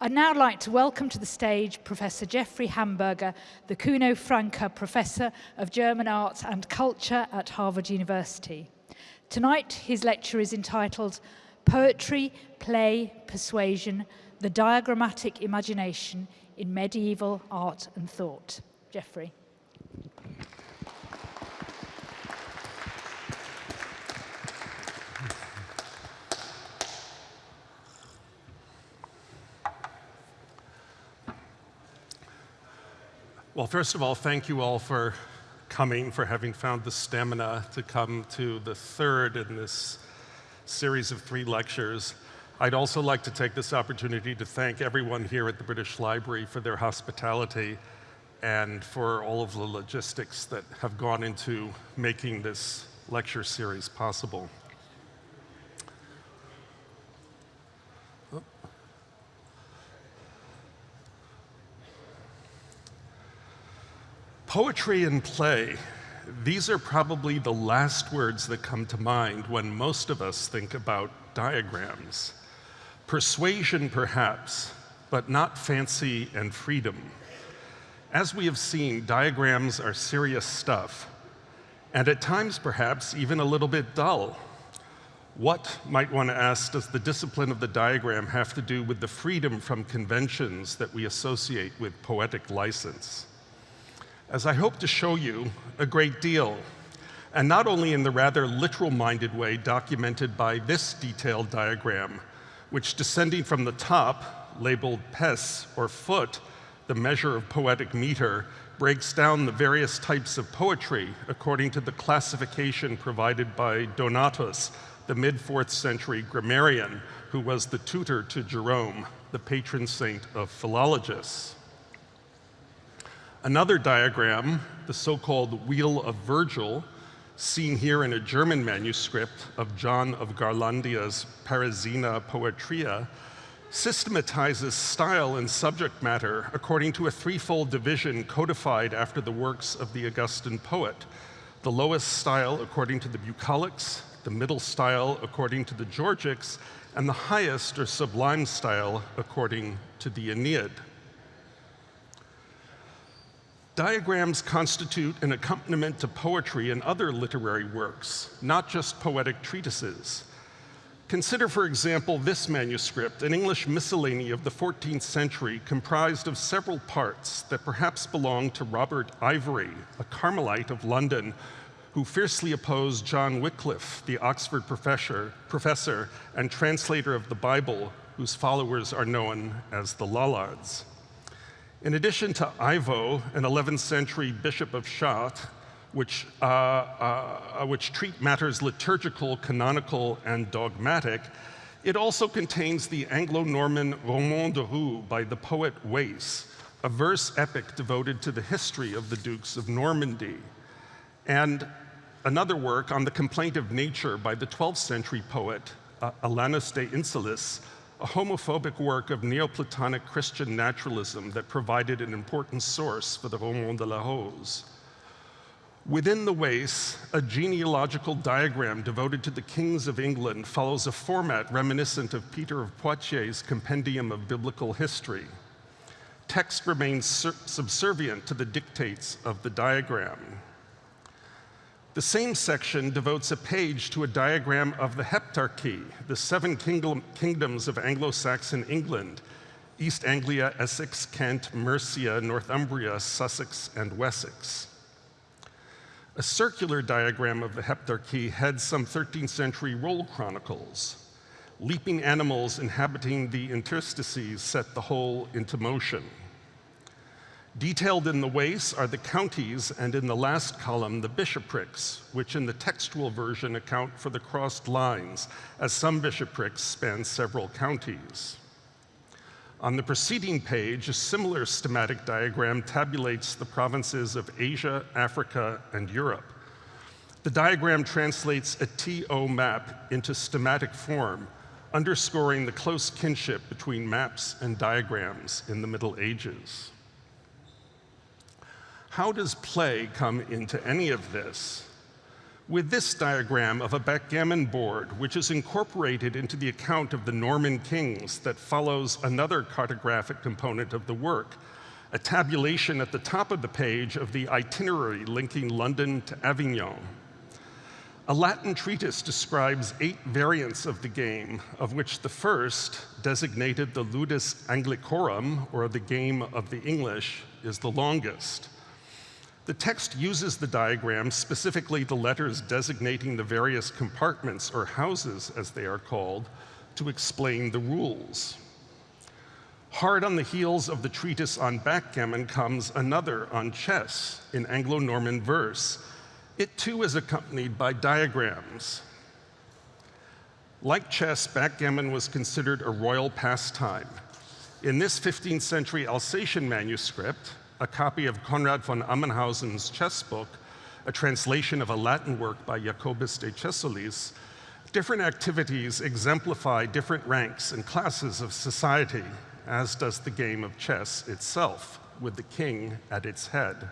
I'd now like to welcome to the stage Professor Jeffrey Hamburger, the Kuno Francke Professor of German Arts and Culture at Harvard University. Tonight, his lecture is entitled Poetry, Play, Persuasion, the Diagrammatic Imagination in Medieval Art and Thought. Jeffrey. Well, first of all, thank you all for coming, for having found the stamina to come to the third in this series of three lectures. I'd also like to take this opportunity to thank everyone here at the British Library for their hospitality and for all of the logistics that have gone into making this lecture series possible. Oh. Poetry and play, these are probably the last words that come to mind when most of us think about diagrams. Persuasion, perhaps, but not fancy and freedom. As we have seen, diagrams are serious stuff, and at times, perhaps, even a little bit dull. What, might one ask, does the discipline of the diagram have to do with the freedom from conventions that we associate with poetic license? As I hope to show you, a great deal, and not only in the rather literal-minded way documented by this detailed diagram, which descending from the top, labeled pes, or foot, the measure of poetic meter, breaks down the various types of poetry according to the classification provided by Donatus, the mid-4th century grammarian who was the tutor to Jerome, the patron saint of philologists. Another diagram, the so-called Wheel of Virgil, seen here in a German manuscript of John of Garlandia's Parisiana Poetria, systematizes style and subject matter according to a threefold division codified after the works of the Augustan poet. The lowest style according to the bucolics, the middle style according to the Georgics, and the highest or sublime style according to the Aeneid. Diagrams constitute an accompaniment to poetry and other literary works, not just poetic treatises. Consider, for example, this manuscript, an English miscellany of the 14th century comprised of several parts that perhaps belonged to Robert Ivory, a Carmelite of London, who fiercely opposed John Wycliffe, the Oxford professor, professor and translator of the Bible, whose followers are known as the Lollards. In addition to Ivo, an 11th century bishop of Chartres, which, uh, uh, which treat matters liturgical, canonical, and dogmatic, it also contains the Anglo-Norman Roman de Rou by the poet Wace, a verse epic devoted to the history of the dukes of Normandy, and another work on the complaint of nature by the 12th century poet uh, Alanus de Insulis, a homophobic work of Neoplatonic Christian naturalism that provided an important source for the Roman de la Rose. Within the Wace, a genealogical diagram devoted to the kings of England follows a format reminiscent of Peter of Poitiers' Compendium of Biblical History. Text remains subservient to the dictates of the diagram. The same section devotes a page to a diagram of the Heptarchy, the seven kingdom, kingdoms of Anglo-Saxon England, East Anglia, Essex, Kent, Mercia, Northumbria, Sussex, and Wessex. A circular diagram of the Heptarchy heads some 13th century roll chronicles. Leaping animals inhabiting the interstices set the whole into motion. Detailed in the Wace are the counties, and in the last column, the bishoprics, which in the textual version account for the crossed lines, as some bishoprics span several counties. On the preceding page, a similar schematic diagram tabulates the provinces of Asia, Africa, and Europe. The diagram translates a TO map into schematic form, underscoring the close kinship between maps and diagrams in the Middle Ages. How does play come into any of this? with this diagram of a backgammon board, which is incorporated into the account of the Norman kings that follows another cartographic component of the work, a tabulation at the top of the page of the itinerary linking London to Avignon. A Latin treatise describes eight variants of the game, of which the first, designated the Ludus Anglicorum, or the game of the English, is the longest. The text uses the diagram, specifically the letters designating the various compartments or houses, as they are called, to explain the rules. Hard on the heels of the treatise on backgammon comes another on chess in Anglo-Norman verse. It too is accompanied by diagrams. Like chess, backgammon was considered a royal pastime. In this 15th century Alsatian manuscript, a copy of Konrad von Ammenhausen's chess book, a translation of a Latin work by Jacobus de Cessolis, different activities exemplify different ranks and classes of society, as does the game of chess itself, with the king at its head.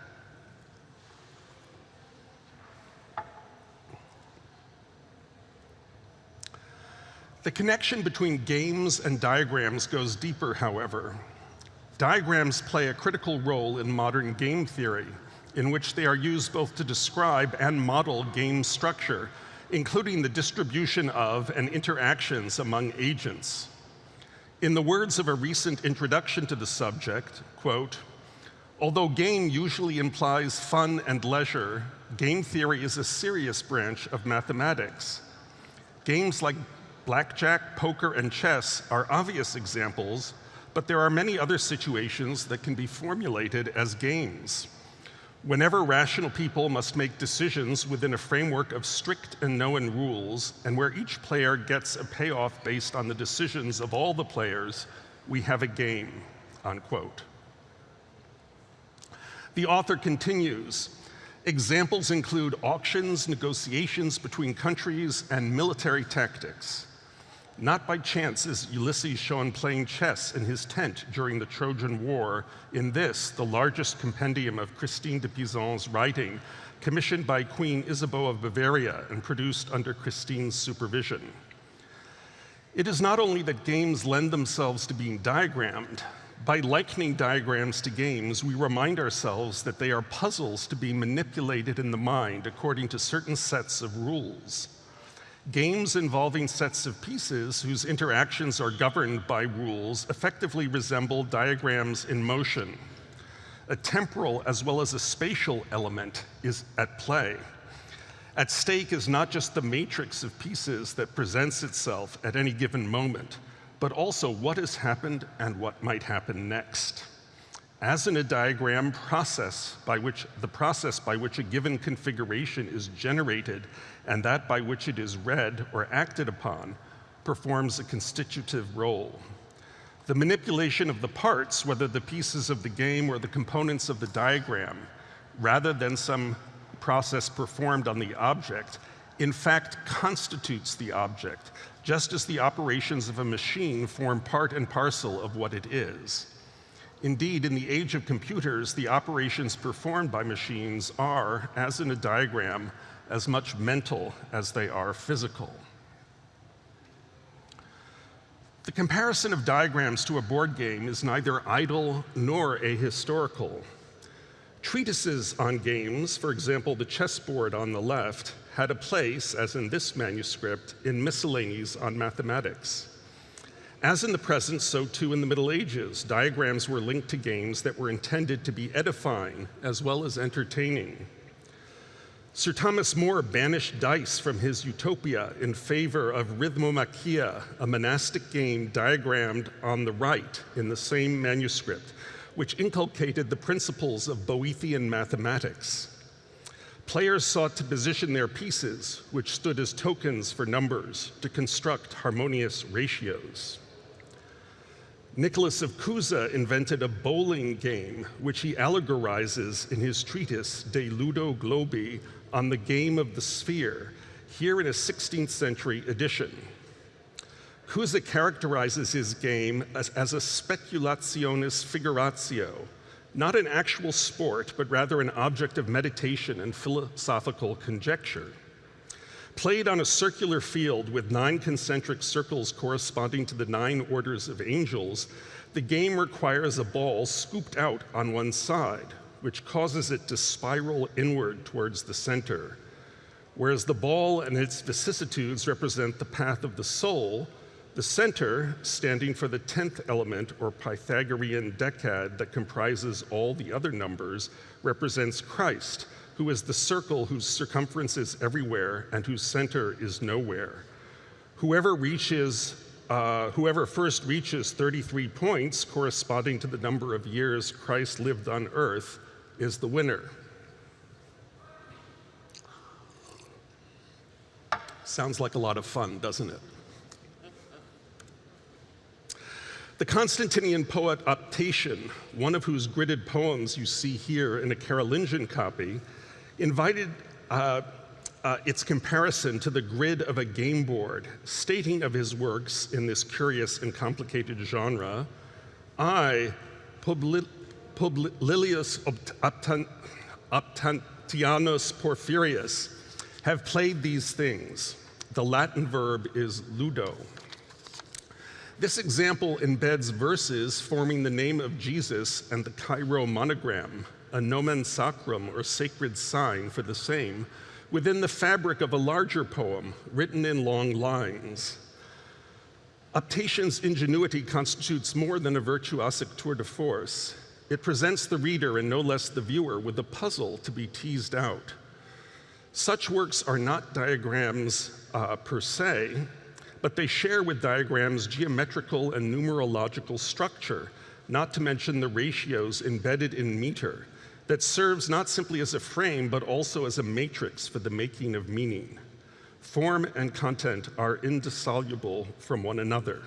The connection between games and diagrams goes deeper, however. Diagrams play a critical role in modern game theory, in which they are used both to describe and model game structure, including the distribution of and interactions among agents. In the words of a recent introduction to the subject, quote, although game usually implies fun and leisure, game theory is a serious branch of mathematics. Games like blackjack, poker, and chess are obvious examples but there are many other situations that can be formulated as games. Whenever rational people must make decisions within a framework of strict and known rules, and where each player gets a payoff based on the decisions of all the players, we have a game, unquote. The author continues, examples include auctions, negotiations between countries, and military tactics. Not by chance is Ulysses shown playing chess in his tent during the Trojan War in this, the largest compendium of Christine de Pizan's writing, commissioned by Queen Isabeau of Bavaria and produced under Christine's supervision. It is not only that games lend themselves to being diagrammed, by likening diagrams to games, we remind ourselves that they are puzzles to be manipulated in the mind according to certain sets of rules. Games involving sets of pieces whose interactions are governed by rules effectively resemble diagrams in motion. A temporal as well as a spatial element is at play. At stake is not just the matrix of pieces that presents itself at any given moment, but also what has happened and what might happen next. As in a diagram process by which the process by which a given configuration is generated and that by which it is read or acted upon performs a constitutive role. The manipulation of the parts, whether the pieces of the game or the components of the diagram, rather than some process performed on the object, in fact constitutes the object, just as the operations of a machine form part and parcel of what it is. Indeed, in the age of computers, the operations performed by machines are, as in a diagram, as much mental as they are physical. The comparison of diagrams to a board game is neither idle nor ahistorical. Treatises on games, for example, the chessboard on the left, had a place, as in this manuscript, in miscellanies on mathematics. As in the present, so too in the Middle Ages, diagrams were linked to games that were intended to be edifying as well as entertaining. Sir Thomas More banished dice from his utopia in favor of Rhythmomachia, a monastic game diagrammed on the right in the same manuscript, which inculcated the principles of Boethian mathematics. Players sought to position their pieces, which stood as tokens for numbers, to construct harmonious ratios. Nicholas of Cusa invented a bowling game, which he allegorizes in his treatise De Ludo Globi on the game of the sphere, here in a 16th century edition. Cusa characterizes his game as, as a speculationis figuratio, not an actual sport, but rather an object of meditation and philosophical conjecture. Played on a circular field with nine concentric circles corresponding to the nine orders of angels, the game requires a ball scooped out on one side, which causes it to spiral inward towards the center. Whereas the ball and its vicissitudes represent the path of the soul, the center, standing for the 10th element or Pythagorean decad that comprises all the other numbers, represents Christ, who is the circle whose circumference is everywhere and whose center is nowhere. Whoever reaches, uh, whoever first reaches 33 points corresponding to the number of years Christ lived on earth is the winner. Sounds like a lot of fun, doesn't it? The Constantinian poet Optatian, one of whose gridded poems you see here in a Carolingian copy, invited uh, uh, its comparison to the grid of a game board, stating of his works in this curious and complicated genre, I, Publi Publilius Optatianus Porphyrius, have played these things. The Latin verb is ludo. This example embeds verses forming the name of Jesus and the Chi-Rho monogram, a nomen sacrum or sacred sign for the same, within the fabric of a larger poem written in long lines. Optatian's ingenuity constitutes more than a virtuosic tour de force. It presents the reader, and no less the viewer, with a puzzle to be teased out. Such works are not diagrams uh, per se, but they share with diagrams geometrical and numerological structure, not to mention the ratios embedded in meter, that serves not simply as a frame, but also as a matrix for the making of meaning. Form and content are indissoluble from one another.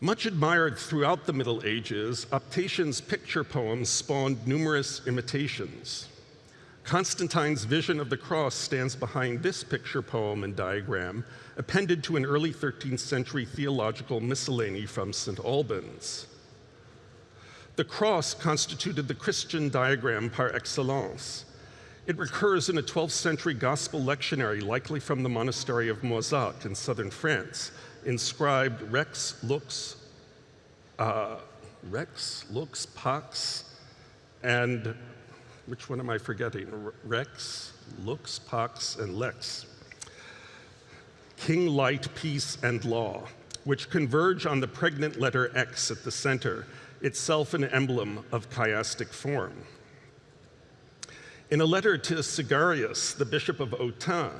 Much admired throughout the Middle Ages, Optatian's picture poems spawned numerous imitations. Constantine's vision of the cross stands behind this picture poem and diagram, appended to an early 13th century theological miscellany from St. Albans. The cross constituted the Christian diagram par excellence. It recurs in a 12th century gospel lectionary, likely from the monastery of Moissac in southern France, inscribed Rex Lux, uh, Rex Lux Pax, and which one am I forgetting? Rex, Lux, Pax, and Lex. King, Light, Peace, and Law, which converge on the pregnant letter X at the center, itself an emblem of chiastic form. In a letter to Syagrius, the bishop of Autun,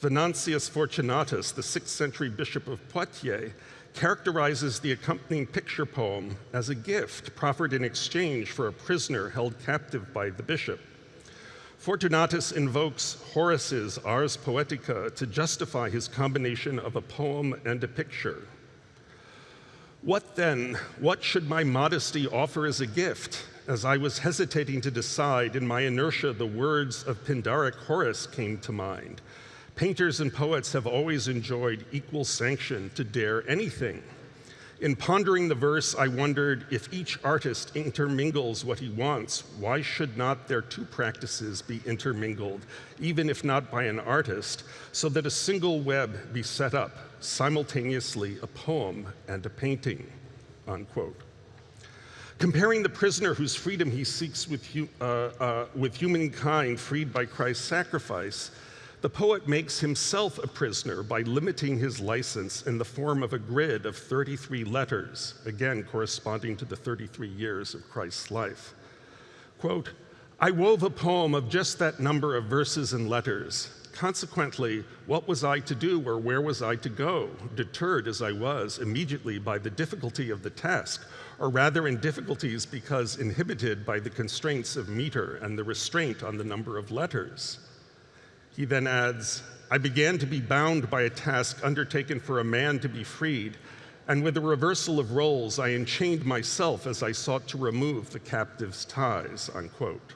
Venantius Fortunatus, the 6th century bishop of Poitiers, characterizes the accompanying picture poem as a gift proffered in exchange for a prisoner held captive by the bishop. Fortunatus invokes Horace's Ars Poetica to justify his combination of a poem and a picture. What then, what should my modesty offer as a gift? As I was hesitating to decide, in my inertia, the words of Pindaric Horace came to mind. Painters and poets have always enjoyed equal sanction to dare anything. In pondering the verse, I wondered if each artist intermingles what he wants, why should not their two practices be intermingled, even if not by an artist, so that a single web be set up, simultaneously a poem and a painting, unquote. Comparing the prisoner whose freedom he seeks with, uh, uh, with humankind freed by Christ's sacrifice, the poet makes himself a prisoner by limiting his license in the form of a grid of 33 letters, again corresponding to the 33 years of Christ's life. Quote, I wove a poem of just that number of verses and letters. Consequently, what was I to do or where was I to go, deterred as I was immediately by the difficulty of the task, or rather in difficulties because inhibited by the constraints of meter and the restraint on the number of letters? He then adds, I began to be bound by a task undertaken for a man to be freed, and with a reversal of roles, I enchained myself as I sought to remove the captive's ties, unquote.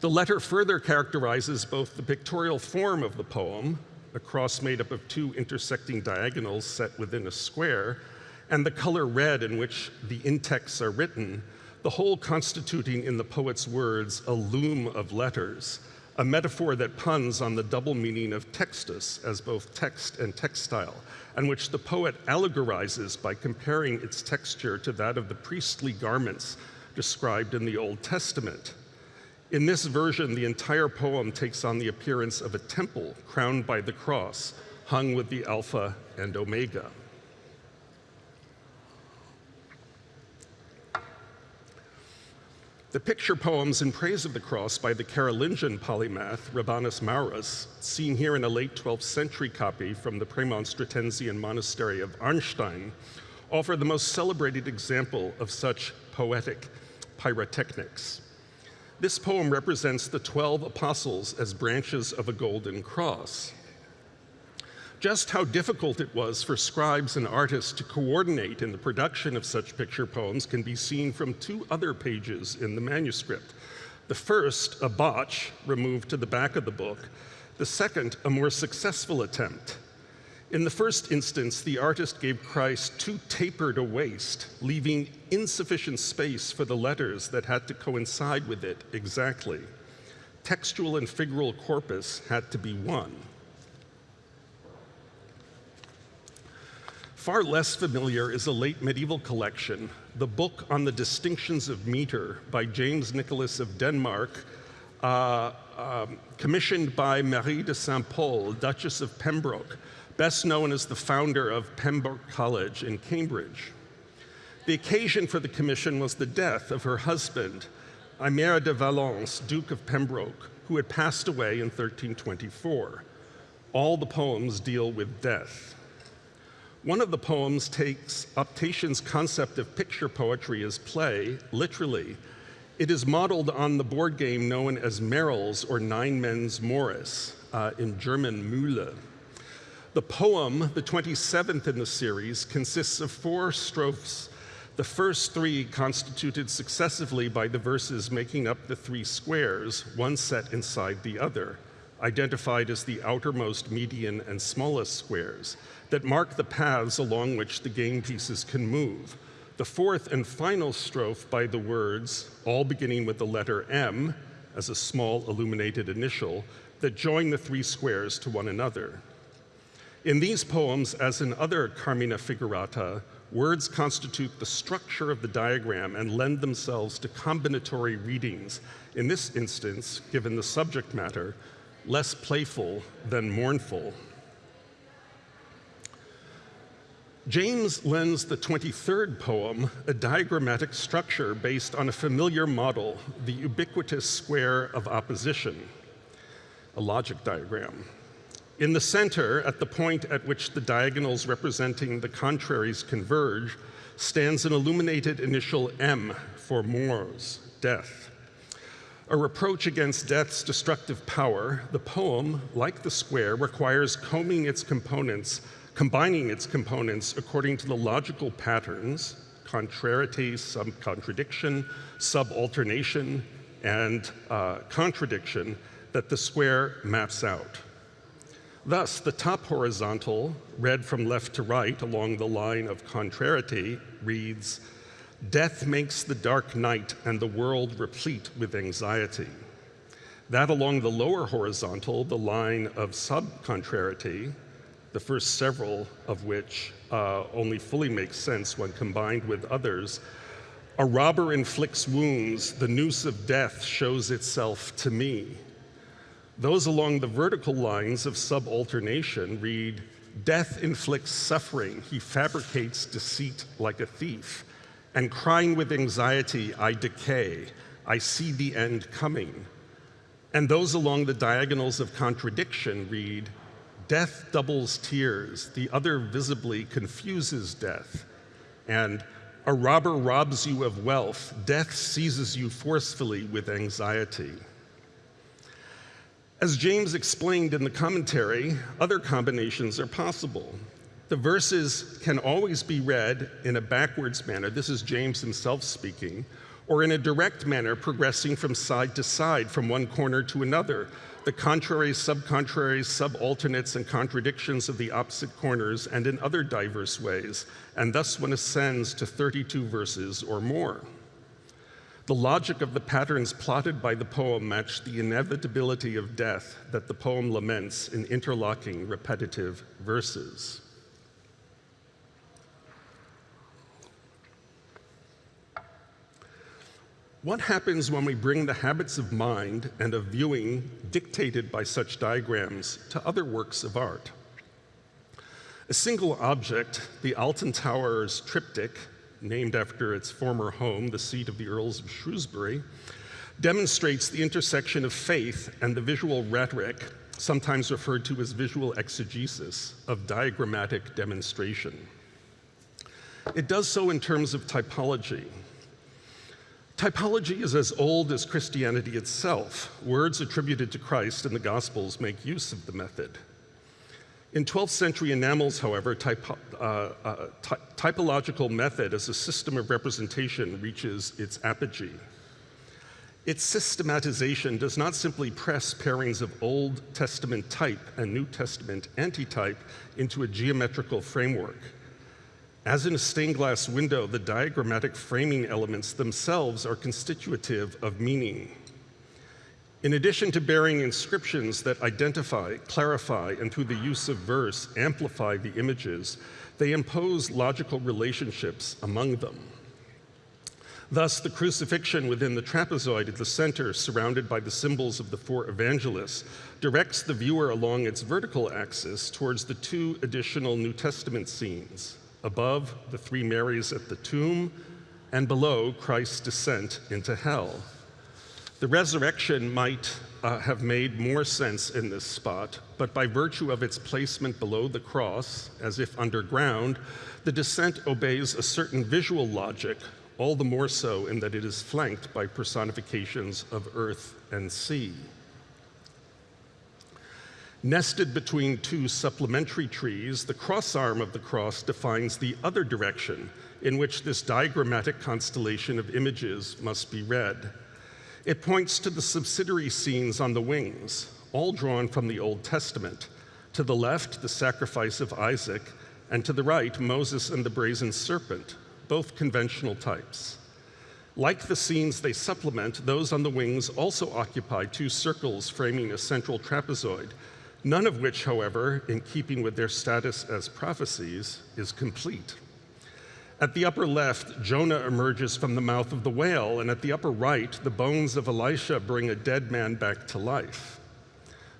The letter further characterizes both the pictorial form of the poem, a cross made up of two intersecting diagonals set within a square, and the color red in which the in-texts are written, the whole constituting in the poet's words a loom of letters, a metaphor that puns on the double meaning of textus as both text and textile, and which the poet allegorizes by comparing its texture to that of the priestly garments described in the Old Testament. In this version, the entire poem takes on the appearance of a temple crowned by the cross, hung with the Alpha and Omega. The picture poems in praise of the cross by the Carolingian polymath Rabanus Maurus, seen here in a late 12th century copy from the Premonstratensian monastery of Arnstein, offer the most celebrated example of such poetic pyrotechnics. This poem represents the 12 apostles as branches of a golden cross. Just how difficult it was for scribes and artists to coordinate in the production of such picture poems can be seen from two other pages in the manuscript. The first, a botch removed to the back of the book. The second, a more successful attempt. In the first instance, the artist gave Christ too tapered a waist, leaving insufficient space for the letters that had to coincide with it exactly. Textual and figural corpus had to be one. Far less familiar is a late medieval collection, the book on the distinctions of meter by James Nicholas of Denmark, uh, um, commissioned by Marie de Saint Pol, Duchess of Pembroke, best known as the founder of Pembroke College in Cambridge. The occasion for the commission was the death of her husband, Aimère de Valence, Duke of Pembroke, who had passed away in 1324. All the poems deal with death. One of the poems takes up Tatian's concept of picture poetry as play, literally. It is modeled on the board game known as Merrill's or Nine Men's Morris, uh, in German Mühle. The poem, the 27th in the series, consists of four strophes. The first three constituted successively by the verses making up the three squares, one set inside the other, identified as the outermost, median, and smallest squares that mark the paths along which the game pieces can move. The fourth and final strophe by the words, all beginning with the letter M as a small illuminated initial, that join the three squares to one another. In these poems, as in other Carmina Figurata, words constitute the structure of the diagram and lend themselves to combinatory readings, in this instance, given the subject matter, less playful than mournful. James lends the 23rd poem a diagrammatic structure based on a familiar model, the ubiquitous square of opposition, a logic diagram. In the center, at the point at which the diagonals representing the contraries converge, stands an illuminated initial M for mors, death. A reproach against death's destructive power, the poem, like the square, requires combing its components combining its components according to the logical patterns, contrariety, subcontradicton, subalternation, and uh, contradiction that the square maps out. Thus, the top horizontal, read from left to right along the line of contrariety, reads, Death makes the dark night and the world replete with anxiety. That along the lower horizontal, the line of subcontrariety, the first several of which uh, only fully make sense when combined with others. A robber inflicts wounds, the noose of death shows itself to me. Those along the vertical lines of subalternation read, Death inflicts suffering, he fabricates deceit like a thief. And crying with anxiety, I decay, I see the end coming. And those along the diagonals of contradiction read, Death doubles tears, the other visibly confuses death. And a robber robs you of wealth, death seizes you forcefully with anxiety. As James explained in the commentary, other combinations are possible. The verses can always be read in a backwards manner. This is James himself speaking, or in a direct manner, progressing from side to side, from one corner to another, the contraries, subcontraries, subalternates, and contradictions of the opposite corners, and in other diverse ways, and thus one ascends to 32 verses or more. The logic of the patterns plotted by the poem matched the inevitability of death that the poem laments in interlocking, repetitive verses. What happens when we bring the habits of mind and of viewing dictated by such diagrams to other works of art? A single object, the Alton Towers triptych, named after its former home, the seat of the Earls of Shrewsbury, demonstrates the intersection of faith and the visual rhetoric, sometimes referred to as visual exegesis, of diagrammatic demonstration. It does so in terms of typology, Typology is as old as Christianity itself. Words attributed to Christ in the Gospels make use of the method. In 12th century enamels, however, typo, uh, uh, ty typological method as a system of representation reaches its apogee. Its systematization does not simply press pairings of Old Testament type and New Testament antitype into a geometrical framework. As in a stained glass window, the diagrammatic framing elements themselves are constitutive of meaning. In addition to bearing inscriptions that identify, clarify, and through the use of verse amplify the images, they impose logical relationships among them. Thus, the crucifixion within the trapezoid at the center, surrounded by the symbols of the four evangelists, directs the viewer along its vertical axis towards the two additional New Testament scenes, above the three Marys at the tomb, and below Christ's descent into hell. The resurrection might uh, have made more sense in this spot, but by virtue of its placement below the cross, as if underground, the descent obeys a certain visual logic, all the more so in that it is flanked by personifications of earth and sea. Nested between two supplementary trees, the cross arm of the cross defines the other direction in which this diagrammatic constellation of images must be read. It points to the subsidiary scenes on the wings, all drawn from the Old Testament. To the left, the sacrifice of Isaac, and to the right, Moses and the brazen serpent, both conventional types. Like the scenes they supplement, those on the wings also occupy two circles framing a central trapezoid, none of which, however, in keeping with their status as prophecies, is complete. At the upper left, Jonah emerges from the mouth of the whale, and at the upper right, the bones of Elisha bring a dead man back to life.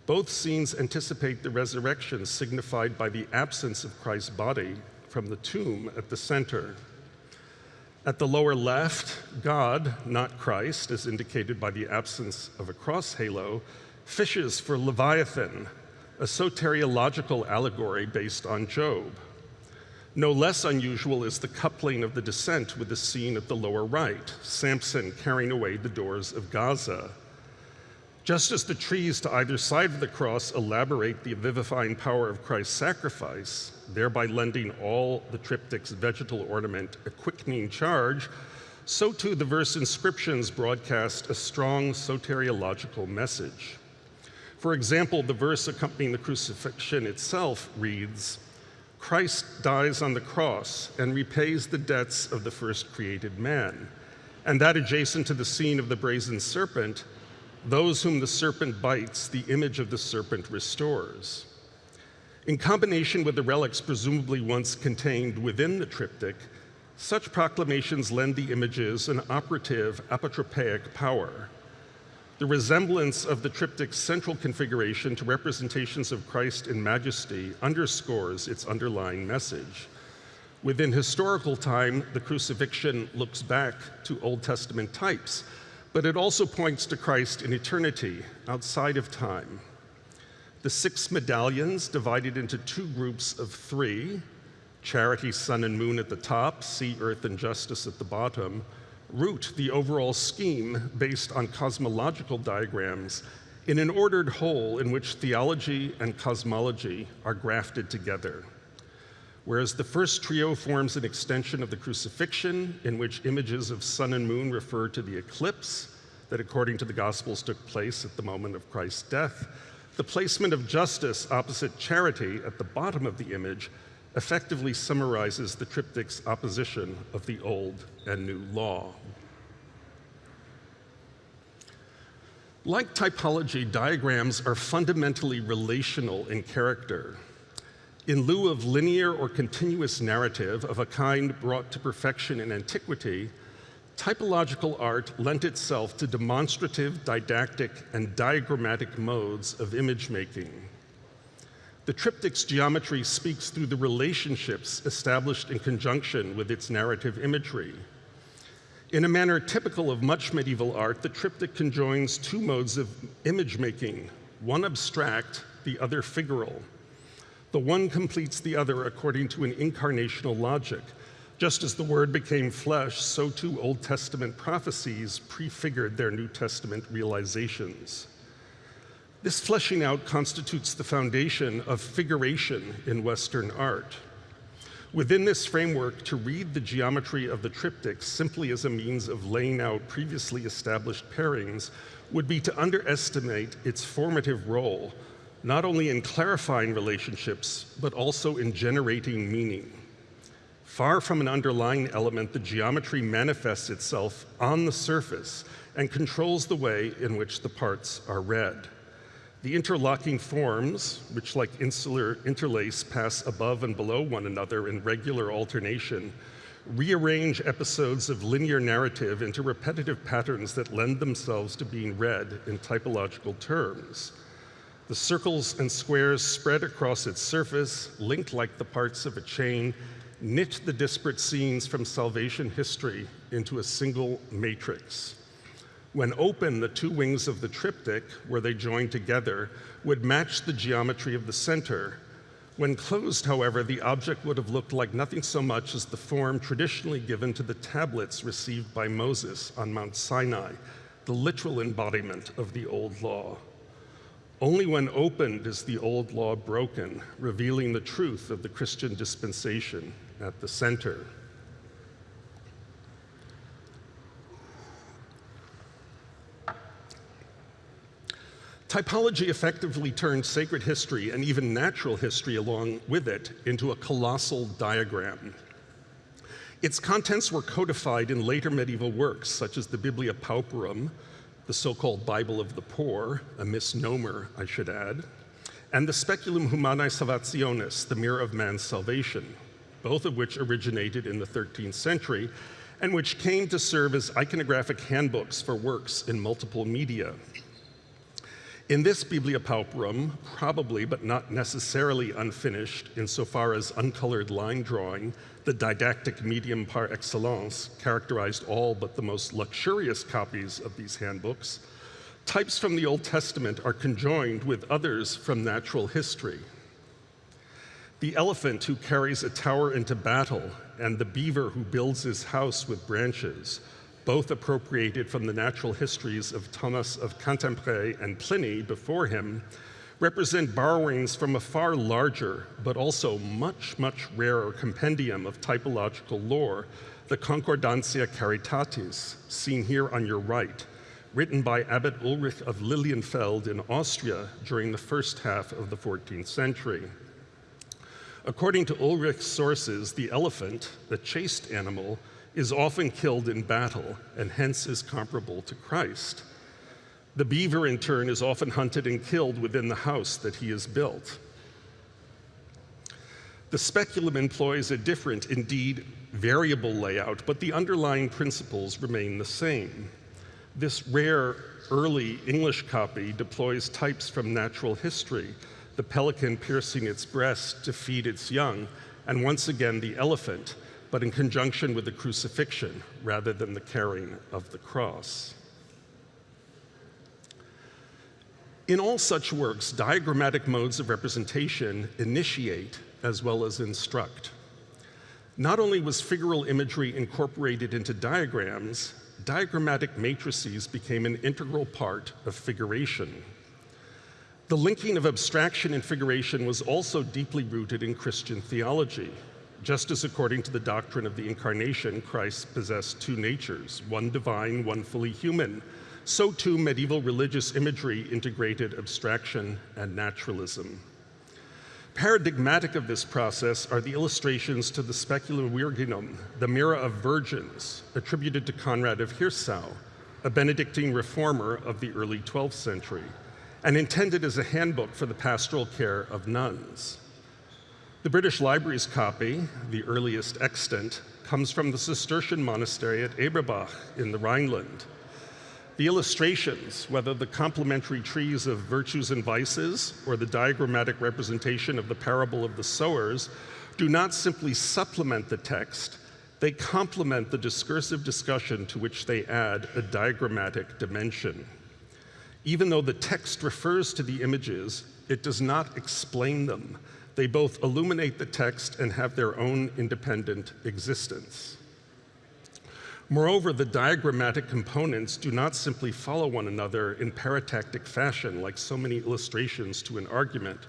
Both scenes anticipate the resurrection signified by the absence of Christ's body from the tomb at the center. At the lower left, God, not Christ, as indicated by the absence of a cross halo, fishes for Leviathan, a soteriological allegory based on Job. No less unusual is the coupling of the descent with the scene at the lower right, Samson carrying away the doors of Gaza. Just as the trees to either side of the cross elaborate the vivifying power of Christ's sacrifice, thereby lending all the triptych's vegetal ornament a quickening charge, so too the verse inscriptions broadcast a strong soteriological message. For example, the verse accompanying the crucifixion itself reads, Christ dies on the cross and repays the debts of the first created man. And that adjacent to the scene of the brazen serpent, those whom the serpent bites, the image of the serpent restores. In combination with the relics presumably once contained within the triptych, such proclamations lend the images an operative apotropaic power, the resemblance of the triptych's central configuration to representations of Christ in majesty underscores its underlying message. Within historical time, the crucifixion looks back to Old Testament types, but it also points to Christ in eternity, outside of time. The six medallions, divided into two groups of three charity, sun, and moon at the top, sea, earth, and justice at the bottom root the overall scheme based on cosmological diagrams in an ordered whole in which theology and cosmology are grafted together. Whereas the first trio forms an extension of the crucifixion, in which images of sun and moon refer to the eclipse that, according to the Gospels, took place at the moment of Christ's death, the placement of justice opposite charity at the bottom of the image effectively summarizes the triptych's opposition of the old and new law. Like typology, diagrams are fundamentally relational in character. In lieu of linear or continuous narrative of a kind brought to perfection in antiquity, typological art lent itself to demonstrative, didactic, and diagrammatic modes of image making. The triptych's geometry speaks through the relationships established in conjunction with its narrative imagery. In a manner typical of much medieval art, the triptych conjoins two modes of image making, one abstract, the other figural. The one completes the other according to an incarnational logic. Just as the Word became flesh, so too Old Testament prophecies prefigured their New Testament realizations. This fleshing out constitutes the foundation of figuration in Western art. Within this framework, to read the geometry of the triptych simply as a means of laying out previously established pairings would be to underestimate its formative role, not only in clarifying relationships, but also in generating meaning. Far from an underlying element, the geometry manifests itself on the surface and controls the way in which the parts are read. The interlocking forms, which like insular interlace pass above and below one another in regular alternation, rearrange episodes of linear narrative into repetitive patterns that lend themselves to being read in typological terms. The circles and squares spread across its surface, linked like the parts of a chain, knit the disparate scenes from salvation history into a single matrix. When open, the two wings of the triptych, where they join together, would match the geometry of the center. When closed, however, the object would have looked like nothing so much as the form traditionally given to the tablets received by Moses on Mount Sinai, the literal embodiment of the old law. Only when opened is the old law broken, revealing the truth of the Christian dispensation at the center. Typology effectively turned sacred history and even natural history along with it into a colossal diagram. Its contents were codified in later medieval works, such as the Biblia Pauperum, the so-called Bible of the Poor, a misnomer, I should add, and the Speculum Humanae Salvationis, the Mirror of Man's Salvation, both of which originated in the 13th century and which came to serve as iconographic handbooks for works in multiple media. In this Biblia Pauperum, probably but not necessarily unfinished insofar as uncolored line drawing, the didactic medium par excellence, characterized all but the most luxurious copies of these handbooks, types from the Old Testament are conjoined with others from natural history. The elephant who carries a tower into battle and the beaver who builds his house with branches both appropriated from the natural histories of Thomas of Cantimpré and Pliny before him, represent borrowings from a far larger, but also much, much rarer compendium of typological lore, the Concordantia Caritatis, seen here on your right, written by Abbot Ulrich of Lilienfeld in Austria during the first half of the 14th century. According to Ulrich's sources, the elephant, the chased animal, is often killed in battle and hence is comparable to Christ. The beaver, in turn, is often hunted and killed within the house that he has built. The speculum employs a different, indeed variable layout, but the underlying principles remain the same. This rare early English copy deploys types from natural history, the pelican piercing its breast to feed its young, and once again the elephant, but in conjunction with the crucifixion rather than the carrying of the cross. In all such works, diagrammatic modes of representation initiate as well as instruct. Not only was figural imagery incorporated into diagrams, diagrammatic matrices became an integral part of figuration. The linking of abstraction and figuration was also deeply rooted in Christian theology, just as according to the doctrine of the incarnation, Christ possessed two natures, one divine, one fully human, so too medieval religious imagery integrated abstraction and naturalism. Paradigmatic of this process are the illustrations to the Speculum Virginum, the Mirror of Virgins, attributed to Conrad of Hirsau, a Benedictine reformer of the early 12th century, and intended as a handbook for the pastoral care of nuns. The British Library's copy, the earliest extant, comes from the Cistercian monastery at Eberbach in the Rhineland. The illustrations, whether the complementary trees of virtues and vices or the diagrammatic representation of the parable of the sowers, do not simply supplement the text, they complement the discursive discussion to which they add a diagrammatic dimension. Even though the text refers to the images, it does not explain them. They both illuminate the text and have their own independent existence. Moreover, the diagrammatic components do not simply follow one another in paratactic fashion like so many illustrations to an argument.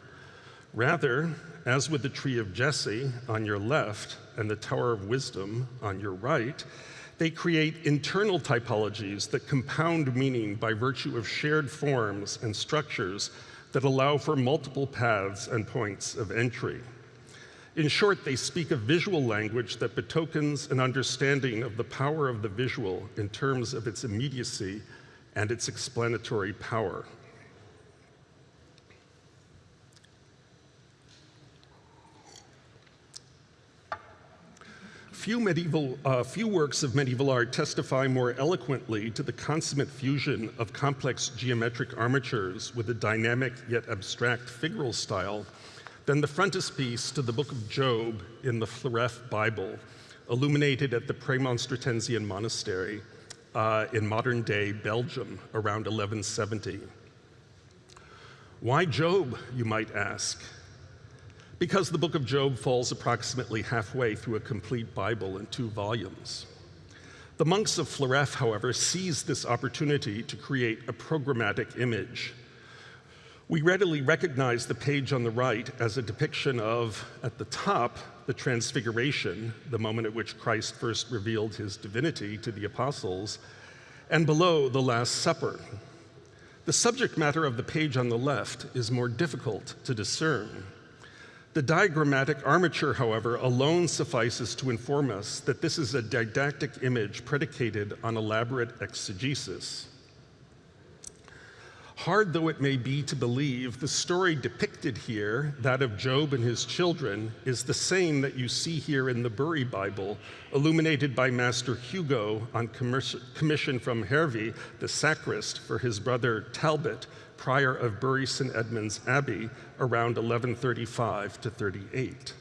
Rather, as with the tree of Jesse on your left and the Tower of Wisdom on your right, they create internal typologies that compound meaning by virtue of shared forms and structures that allow for multiple paths and points of entry. In short, they speak a visual language that betokens an understanding of the power of the visual in terms of its immediacy and its explanatory power. Few, medieval, uh, few works of medieval art testify more eloquently to the consummate fusion of complex geometric armatures with a dynamic yet abstract figural style than the frontispiece to the book of Job in the Floreffe Bible, illuminated at the Premonstratensian monastery uh, in modern day Belgium around 1170. Why Job, you might ask? Because the book of Job falls approximately halfway through a complete Bible in two volumes. The monks of Floreffe, however, seized this opportunity to create a programmatic image. We readily recognize the page on the right as a depiction of, at the top, the Transfiguration, the moment at which Christ first revealed his divinity to the apostles, and below, the Last Supper. The subject matter of the page on the left is more difficult to discern. The diagrammatic armature, however, alone suffices to inform us that this is a didactic image predicated on elaborate exegesis. Hard though it may be to believe, the story depicted here, that of Job and his children, is the same that you see here in the Bury Bible, illuminated by Master Hugo on commission from Hervey, the sacrist, for his brother Talbot, prior of Bury St. Edmund's Abbey around 1135 to 38.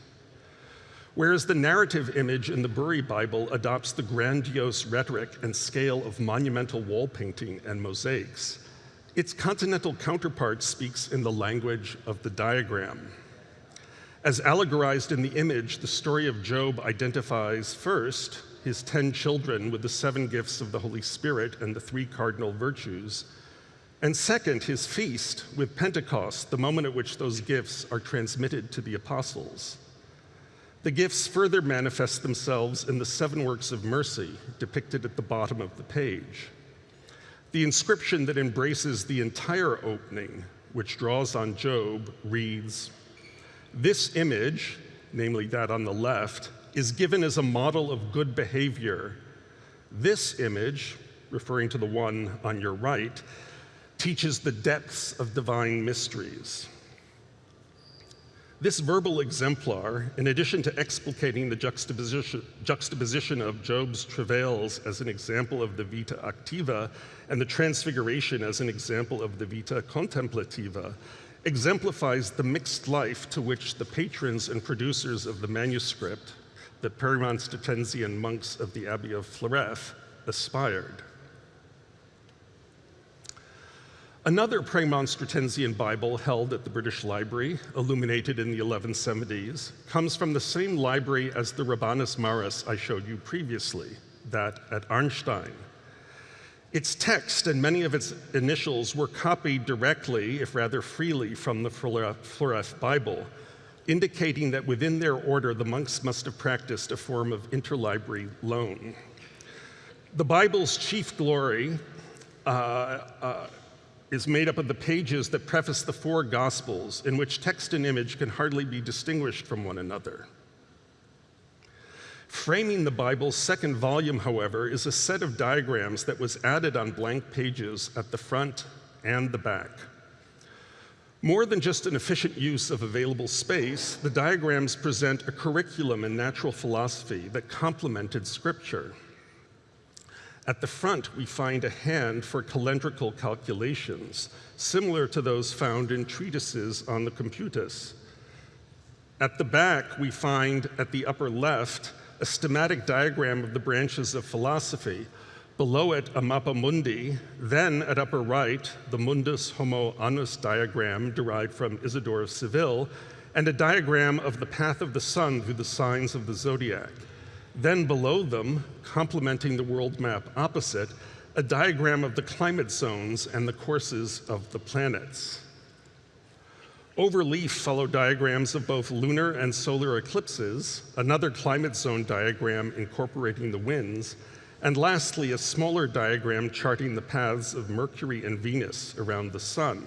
Whereas the narrative image in the Bury Bible adopts the grandiose rhetoric and scale of monumental wall painting and mosaics, its continental counterpart speaks in the language of the diagram. As allegorized in the image, the story of Job identifies first his 10 children with the seven gifts of the Holy Spirit and the three cardinal virtues, and second, his feast with Pentecost, the moment at which those gifts are transmitted to the apostles. The gifts further manifest themselves in the seven works of mercy depicted at the bottom of the page. The inscription that embraces the entire opening, which draws on Job, reads This image, namely that on the left, is given as a model of good behavior. This image, referring to the one on your right, teaches the depths of divine mysteries. This verbal exemplar, in addition to explicating the juxtaposition, juxtaposition, of Job's travails as an example of the vita activa and the transfiguration as an example of the vita contemplativa, exemplifies the mixed life to which the patrons and producers of the manuscript, the Premonstratensian monks of the Abbey of Floreffe, aspired. Another Premonstratensian Bible held at the British Library, illuminated in the 1170s, comes from the same library as the Rabanus Maurus I showed you previously, that at Arnstein. Its text and many of its initials were copied directly, if rather freely, from the Floreffe Bible, indicating that within their order the monks must have practiced a form of interlibrary loan. The Bible's chief glory uh, uh, is made up of the pages that preface the four Gospels, in which text and image can hardly be distinguished from one another. Framing the Bible's second volume, however, is a set of diagrams that was added on blank pages at the front and the back. More than just an efficient use of available space, the diagrams present a curriculum in natural philosophy that complemented scripture. At the front, we find a hand for calendrical calculations, similar to those found in treatises on the computus. At the back, we find at the upper left a schematic diagram of the branches of philosophy, below it a mappa mundi, then at upper right, the mundus homo annus diagram derived from Isidore of Seville, and a diagram of the path of the sun through the signs of the zodiac. Then below them, complementing the world map opposite, a diagram of the climate zones and the courses of the planets. Overleaf follow diagrams of both lunar and solar eclipses, another climate zone diagram incorporating the winds, and lastly, a smaller diagram charting the paths of Mercury and Venus around the sun.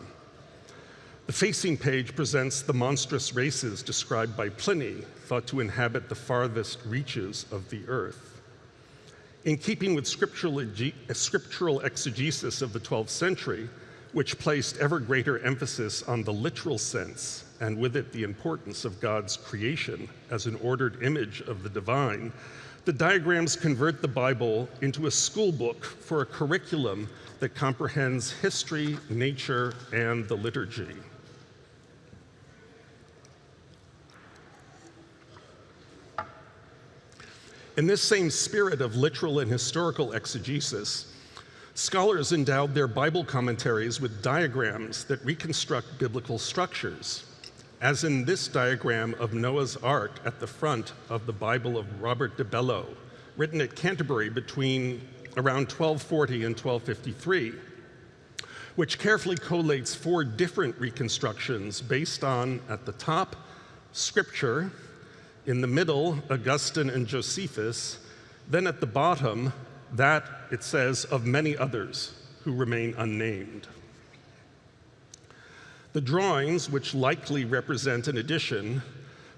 The facing page presents the monstrous races described by Pliny, thought to inhabit the farthest reaches of the earth. In keeping with scriptural, uh, scriptural exegesis of the 12th century, which placed ever greater emphasis on the literal sense and with it the importance of God's creation as an ordered image of the divine, the diagrams convert the Bible into a schoolbook for a curriculum that comprehends history, nature, and the liturgy. In this same spirit of literal and historical exegesis, Scholars endowed their Bible commentaries with diagrams that reconstruct biblical structures, as in this diagram of Noah's Ark at the front of the Bible of Robert de Bello, written at Canterbury between around 1240 and 1253, which carefully collates four different reconstructions based on, at the top, Scripture, in the middle, Augustine and Josephus, then at the bottom, that, it says, of many others who remain unnamed. The drawings, which likely represent an edition,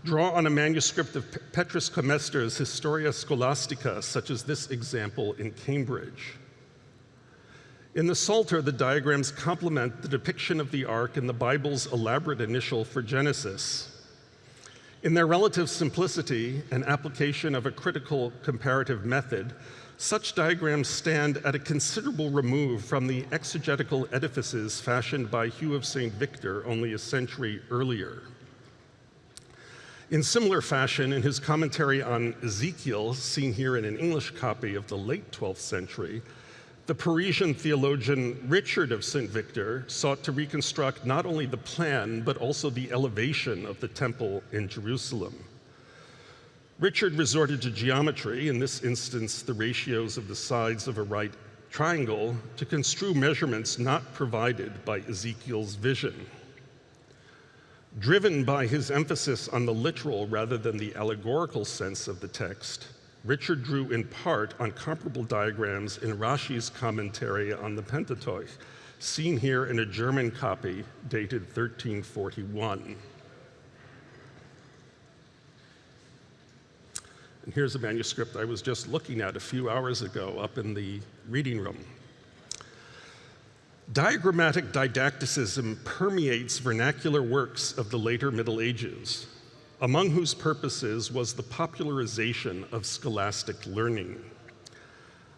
draw on a manuscript of Petrus Comestor's Historia Scholastica, such as this example in Cambridge. In the Psalter, the diagrams complement the depiction of the ark in the Bible's elaborate initial for Genesis. In their relative simplicity and application of a critical comparative method, such diagrams stand at a considerable remove from the exegetical edifices fashioned by Hugh of St. Victor only a century earlier. In similar fashion, in his commentary on Ezekiel, seen here in an English copy of the late 12th century, the Parisian theologian Richard of St. Victor sought to reconstruct not only the plan, but also the elevation of the temple in Jerusalem. Richard resorted to geometry, in this instance, the ratios of the sides of a right triangle, to construe measurements not provided by Ezekiel's vision. Driven by his emphasis on the literal rather than the allegorical sense of the text, Richard drew in part on comparable diagrams in Rashi's commentary on the Pentateuch, seen here in a German copy dated 1341. And here's a manuscript I was just looking at a few hours ago up in the reading room. Diagrammatic didacticism permeates vernacular works of the later Middle Ages, among whose purposes was the popularization of scholastic learning.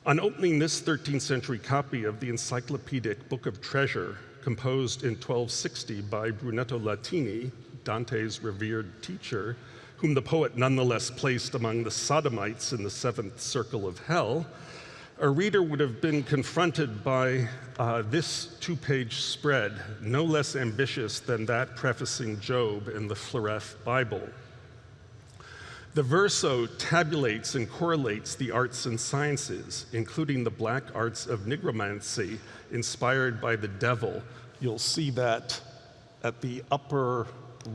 On opening this 13th century copy of the encyclopedic Book of Treasure, composed in 1260 by Brunetto Latini, Dante's revered teacher, whom the poet nonetheless placed among the sodomites in the seventh circle of hell, a reader would have been confronted by uh, this two page spread, no less ambitious than that prefacing Job in the Floreffe Bible. The verso tabulates and correlates the arts and sciences, including the black arts of nigromancy inspired by the devil. You'll see that at the upper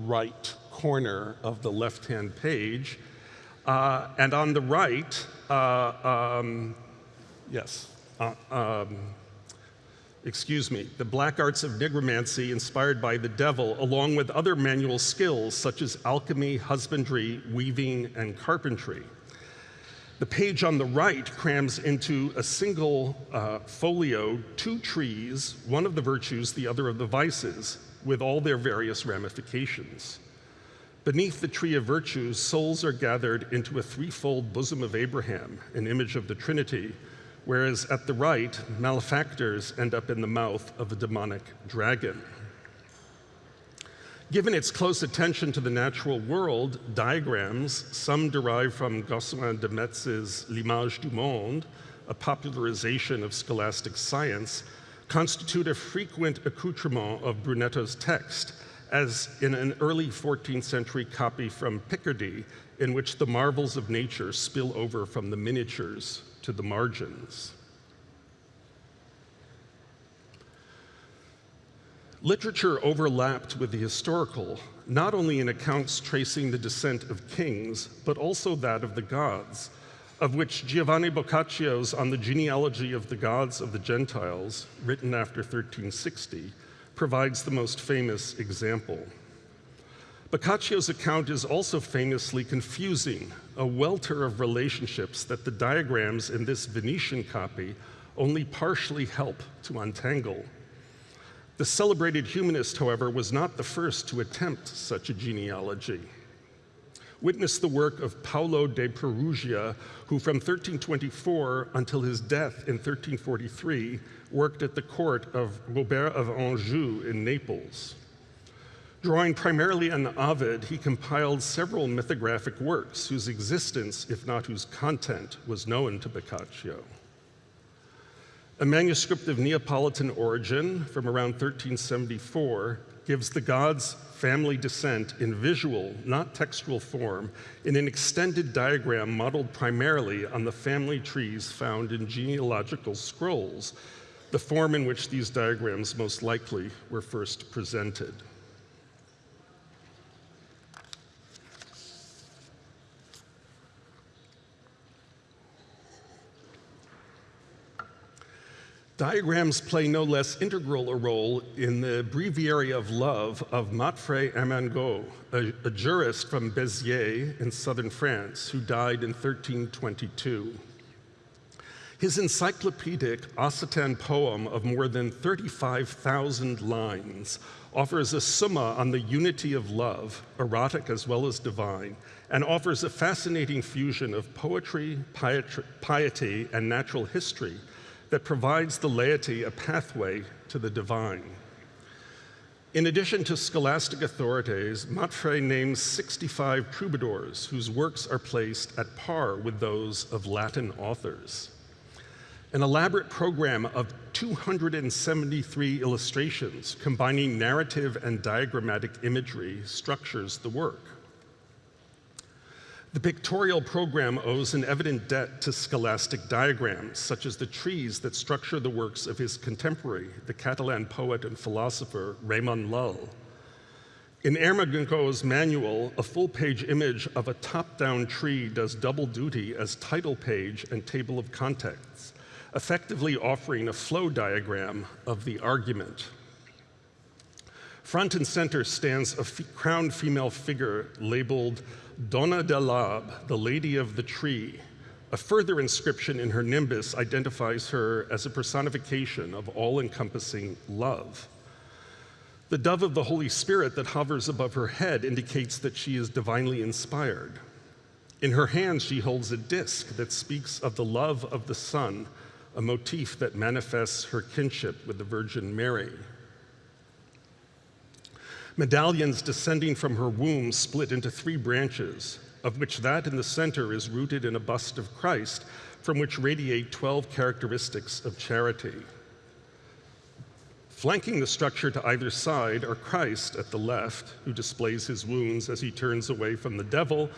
right corner of the left-hand page. Uh, and on the right, uh, um, yes, uh, um, excuse me, the black arts of nigromancy inspired by the devil, along with other manual skills such as alchemy, husbandry, weaving, and carpentry. The page on the right crams into a single uh, folio two trees, one of the virtues, the other of the vices, with all their various ramifications. Beneath the tree of virtues, souls are gathered into a threefold bosom of Abraham, an image of the Trinity, whereas at the right, malefactors end up in the mouth of a demonic dragon. Given its close attention to the natural world, diagrams, some derived from Gossuin de Metz's L'image du monde, a popularization of scholastic science, constitute a frequent accoutrement of Brunetto's text, as in an early 14th century copy from Picardy, in which the marvels of nature spill over from the miniatures to the margins. Literature overlapped with the historical, not only in accounts tracing the descent of kings, but also that of the gods, of which Giovanni Boccaccio's On the Genealogy of the Gods of the Gentiles, written after 1360, provides the most famous example. Boccaccio's account is also famously confusing, a welter of relationships that the diagrams in this Venetian copy only partially help to untangle. The celebrated humanist, however, was not the first to attempt such a genealogy. Witness the work of Paolo de Perugia, who from 1324 until his death in 1343 worked at the court of Robert of Anjou in Naples. Drawing primarily on Ovid, he compiled several mythographic works whose existence, if not whose content, was known to Boccaccio. A manuscript of Neapolitan origin from around 1374 gives the gods' family descent in visual, not textual form, in an extended diagram modeled primarily on the family trees found in genealogical scrolls, the form in which these diagrams most likely were first presented. Diagrams play no less integral a role in the breviary of love of Matfre Ermengaud, a, a jurist from Béziers in southern France who died in 1322. His encyclopedic Occitan poem of more than 35,000 lines offers a summa on the unity of love, erotic as well as divine, and offers a fascinating fusion of poetry, piety, and natural history that provides the laity a pathway to the divine. In addition to scholastic authorities, Matfre names 65 troubadours whose works are placed at par with those of Latin authors. An elaborate program of 273 illustrations combining narrative and diagrammatic imagery structures the work. The pictorial program owes an evident debt to scholastic diagrams, such as the trees that structure the works of his contemporary, the Catalan poet and philosopher Ramon Lull. In Ermengaud's manual, a full-page image of a top-down tree does double duty as title page and table of contents, effectively offering a flow diagram of the argument. Front and center stands a crowned female figure labeled Donna de l'Arbre, the Lady of the Tree. A further inscription in her nimbus identifies her as a personification of all-encompassing love. The dove of the Holy Spirit that hovers above her head indicates that she is divinely inspired. In her hand, she holds a disc that speaks of the love of the Son, a motif that manifests her kinship with the Virgin Mary. Medallions descending from her womb split into three branches, of which that in the center is rooted in a bust of Christ, from which radiate 12 characteristics of charity. Flanking the structure to either side are Christ at the left, who displays his wounds as he turns away from the devil,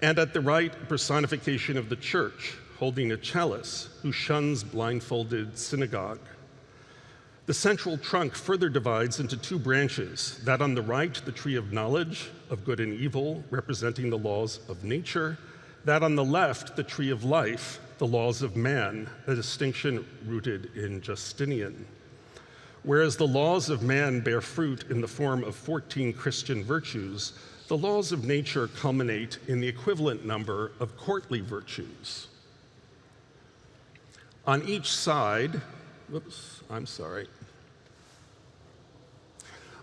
and at the right, personification of the church, holding a chalice, who shuns blindfolded synagogue. The central trunk further divides into two branches, that on the right, the tree of knowledge of good and evil, representing the laws of nature, that on the left, the tree of life, the laws of man, a distinction rooted in Justinian. Whereas the laws of man bear fruit in the form of 14 Christian virtues, the laws of nature culminate in the equivalent number of courtly virtues. On each side, whoops, I'm sorry.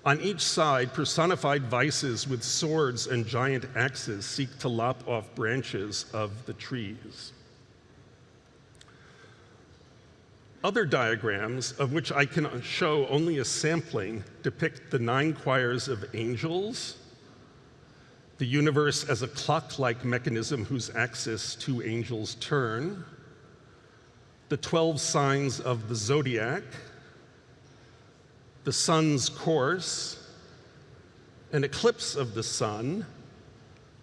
On each side, personified vices with swords and giant axes seek to lop off branches of the trees. Other diagrams, of which I can show only a sampling, depict the nine choirs of angels, the universe as a clock-like mechanism whose axis two angels turn, the 12 signs of the zodiac, the sun's course, an eclipse of the sun,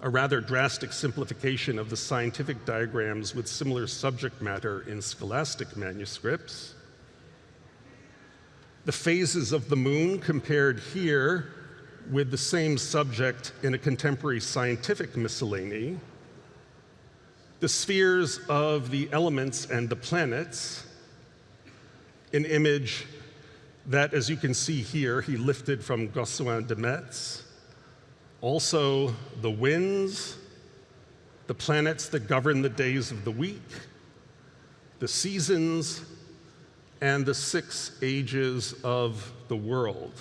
a rather drastic simplification of the scientific diagrams with similar subject matter in scholastic manuscripts, the phases of the moon compared here with the same subject in a contemporary scientific miscellany, the spheres of the elements and the planets, an image that, as you can see here, he lifted from Gossuin de Metz. Also, the winds, the planets that govern the days of the week, the seasons, and the six ages of the world.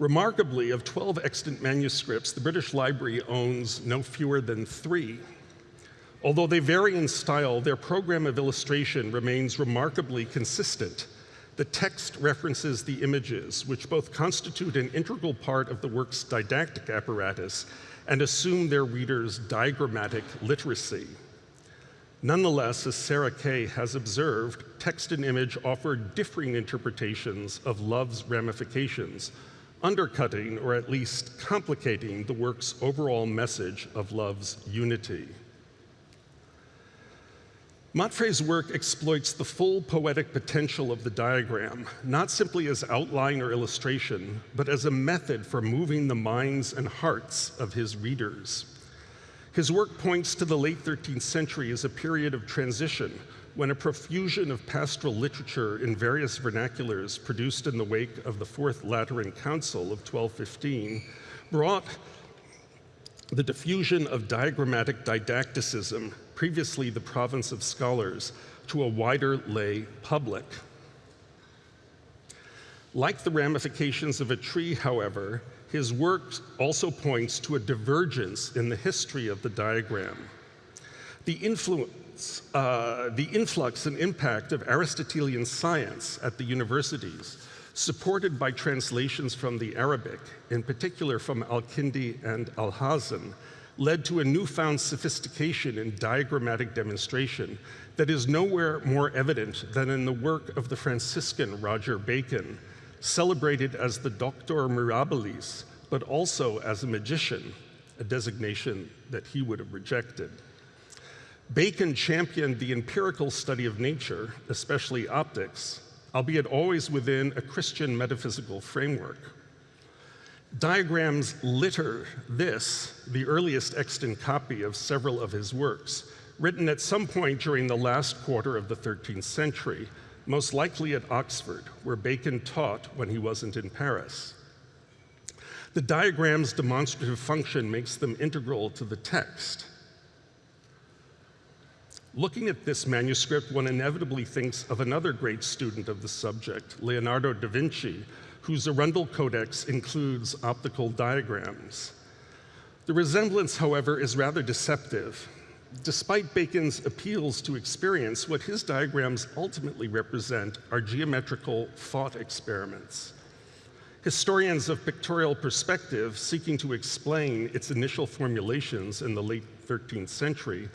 Remarkably, of 12 extant manuscripts, the British Library owns no fewer than three. Although they vary in style, their program of illustration remains remarkably consistent. The text references the images, which both constitute an integral part of the work's didactic apparatus and assume their readers' diagrammatic literacy. Nonetheless, as Sarah Kay has observed, text and image offer differing interpretations of love's ramifications, undercutting or at least complicating the work's overall message of love's unity. Matfre's work exploits the full poetic potential of the diagram, not simply as outline or illustration, but as a method for moving the minds and hearts of his readers. His work points to the late 13th century as a period of transition when a profusion of pastoral literature in various vernaculars produced in the wake of the Fourth Lateran Council of 1215 brought the diffusion of diagrammatic didacticism, previously the province of scholars, to a wider lay public. Like the ramifications of a tree, however, his work also points to a divergence in the history of the diagram. The influence uh, the influx and impact of Aristotelian science at the universities, supported by translations from the Arabic, in particular from Al-Kindi and Alhazen, led to a newfound sophistication in diagrammatic demonstration that is nowhere more evident than in the work of the Franciscan Roger Bacon, celebrated as the Doctor Mirabilis, but also as a magician, a designation that he would have rejected. Bacon championed the empirical study of nature, especially optics, albeit always within a Christian metaphysical framework. Diagrams litter this, the earliest extant copy of several of his works, written at some point during the last quarter of the 13th century, most likely at Oxford, where Bacon taught when he wasn't in Paris. The diagram's demonstrative function makes them integral to the text. Looking at this manuscript, one inevitably thinks of another great student of the subject, Leonardo da Vinci, whose Arundel Codex includes optical diagrams. The resemblance, however, is rather deceptive. Despite Bacon's appeals to experience, what his diagrams ultimately represent are geometrical thought experiments. Historians of pictorial perspective seeking to explain its initial formulations in the late 13th century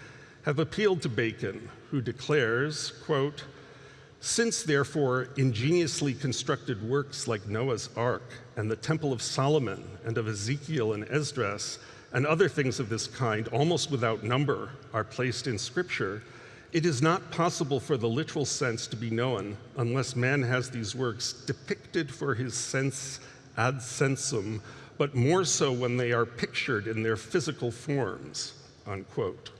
have appealed to Bacon, who declares, quote, since, therefore, ingeniously constructed works like Noah's Ark and the Temple of Solomon and of Ezekiel and Esdras and other things of this kind, almost without number, are placed in Scripture, it is not possible for the literal sense to be known unless man has these works depicted for his sense ad sensum, but more so when they are pictured in their physical forms, unquote.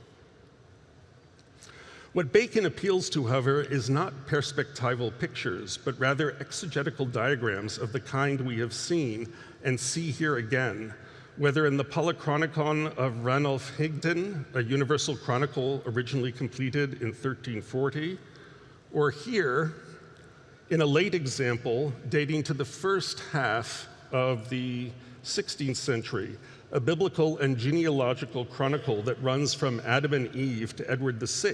What Bacon appeals to, however, is not perspectival pictures, but rather exegetical diagrams of the kind we have seen and see here again, whether in the Polychronicon of Ranulf Higden, a universal chronicle originally completed in 1340, or here in a late example dating to the first half of the 16th century, a biblical and genealogical chronicle that runs from Adam and Eve to Edward VI,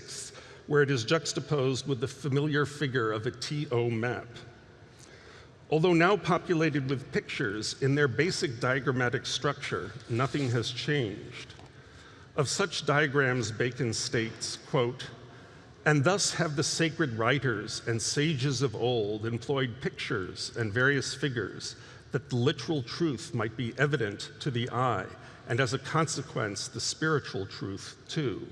where it is juxtaposed with the familiar figure of a TO map. Although now populated with pictures, in their basic diagrammatic structure, nothing has changed. Of such diagrams, Bacon states, quote, and thus have the sacred writers and sages of old employed pictures and various figures that the literal truth might be evident to the eye, and as a consequence, the spiritual truth too.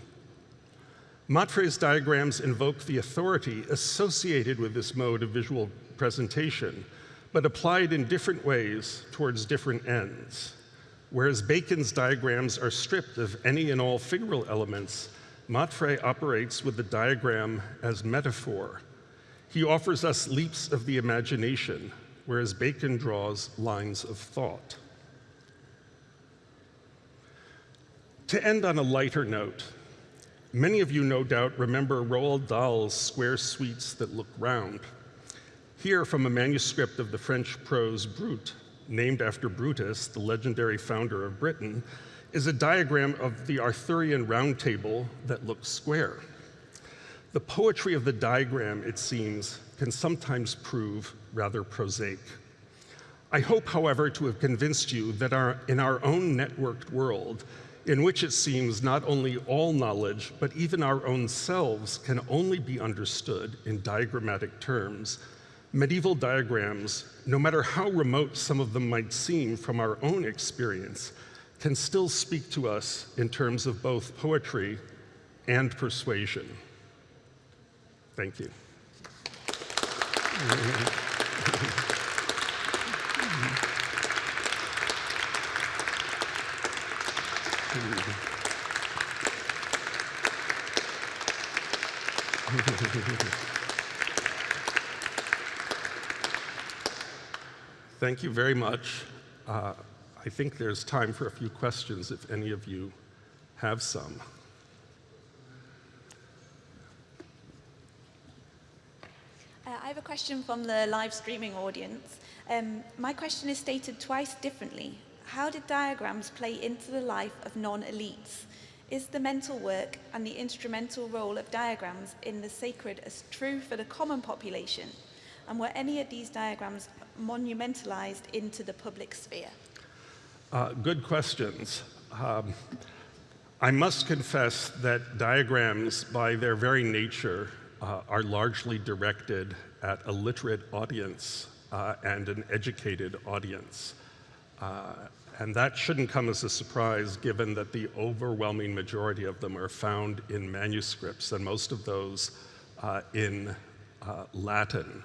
Matfre's diagrams invoke the authority associated with this mode of visual presentation, but applied in different ways towards different ends. Whereas Bacon's diagrams are stripped of any and all figural elements, Matfre operates with the diagram as metaphor. He offers us leaps of the imagination, whereas Bacon draws lines of thought. To end on a lighter note, Many of you, no doubt, remember Roald Dahl's Square Sweets That Look Round. Here, from a manuscript of the French prose Brut, named after Brutus, the legendary founder of Britain, is a diagram of the Arthurian round table that looks square. The poetry of the diagram, it seems, can sometimes prove rather prosaic. I hope, however, to have convinced you that our, in our own networked world, in which it seems not only all knowledge, but even our own selves can only be understood in diagrammatic terms, medieval diagrams, no matter how remote some of them might seem from our own experience, can still speak to us in terms of both poetry and persuasion. Thank you. Thank you very much. Uh, I think there's time for a few questions if any of you have some. Uh, I have a question from the live streaming audience. Um, my question is stated twice differently. How did diagrams play into the life of non-elites? Is the mental work and the instrumental role of diagrams in the sacred as true for the common population? And were any of these diagrams monumentalized into the public sphere? Uh, good questions. Um, I must confess that diagrams, by their very nature, uh, are largely directed at a literate audience uh, and an educated audience. Uh, and that shouldn't come as a surprise given that the overwhelming majority of them are found in manuscripts, and most of those uh, in uh, Latin.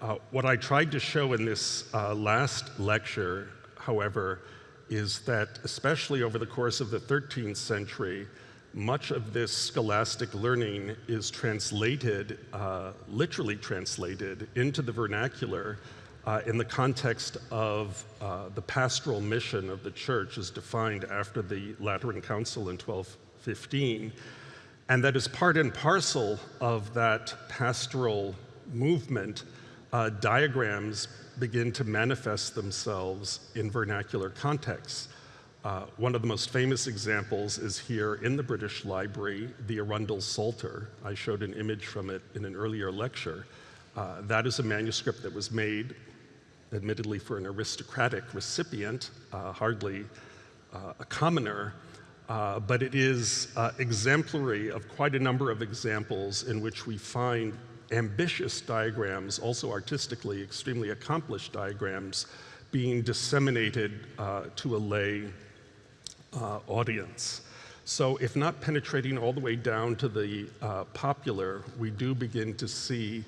Uh, what I tried to show in this uh, last lecture, however, is that especially over the course of the 13th century, much of this scholastic learning is translated, uh, literally translated, into the vernacular uh, in the context of uh, the pastoral mission of the church as defined after the Lateran Council in 1215. And that is part and parcel of that pastoral movement, uh, diagrams begin to manifest themselves in vernacular contexts. Uh, one of the most famous examples is here in the British Library, the Arundel Psalter. I showed an image from it in an earlier lecture. Uh, that is a manuscript that was made admittedly for an aristocratic recipient, uh, hardly uh, a commoner, uh, but it is uh, exemplary of quite a number of examples in which we find ambitious diagrams, also artistically extremely accomplished diagrams, being disseminated uh, to a lay uh, audience. So if not penetrating all the way down to the popular, we do begin to see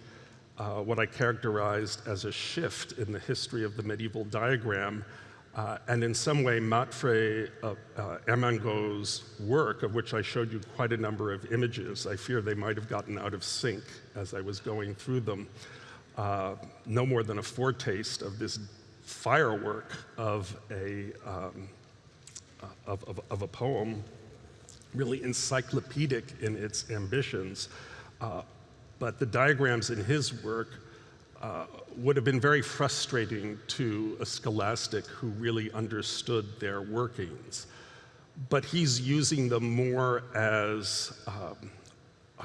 uh, what I characterized as a shift in the history of the medieval diagram Uh, and in some way, Matfre uh, uh, work, of which I showed you quite a number of images, I fear they might have gotten out of sync as I was going through them, uh, no more than a foretaste of this firework of a, um, uh, of, of, of, a poem, really encyclopedic in its ambitions. Uh, but the diagrams in his work uh, would have been very frustrating to a scholastic who really understood their workings. But he's using them more as um, uh,